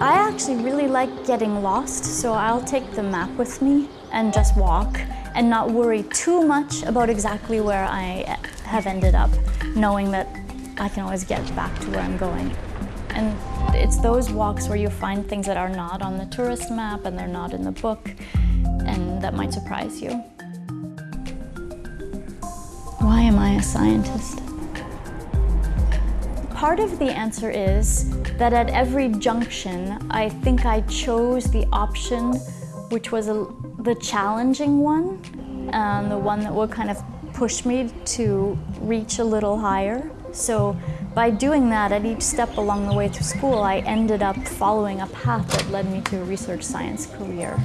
actually really like getting lost, so I'll take the map with me and just walk and not worry too much about exactly where I have ended up, knowing that I can always get back to where I'm going. And it's those walks where you find things that are not on the tourist map and they're not in the book and that might surprise you. Why am I a scientist? Part of the answer is that at every junction, I think I chose the option which was a, the challenging one, and the one that would kind of push me to reach a little higher. So by doing that, at each step along the way through school, I ended up following a path that led me to a research science career.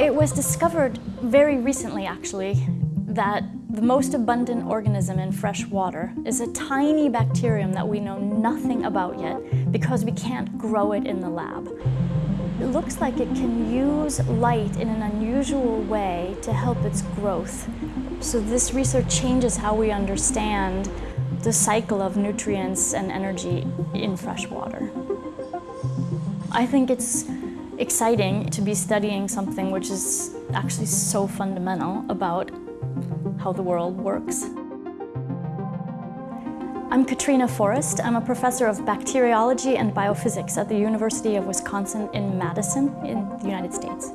It was discovered very recently, actually, that the most abundant organism in fresh water is a tiny bacterium that we know nothing about yet because we can't grow it in the lab. It looks like it can use light in an unusual way to help its growth. So this research changes how we understand the cycle of nutrients and energy in fresh water. I think it's exciting to be studying something which is actually so fundamental about how the world works. I'm Katrina Forrest. I'm a professor of bacteriology and biophysics at the University of Wisconsin in Madison in the United States.